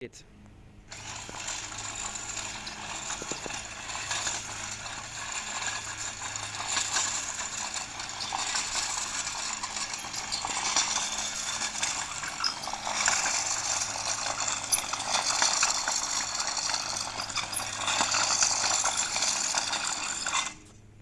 it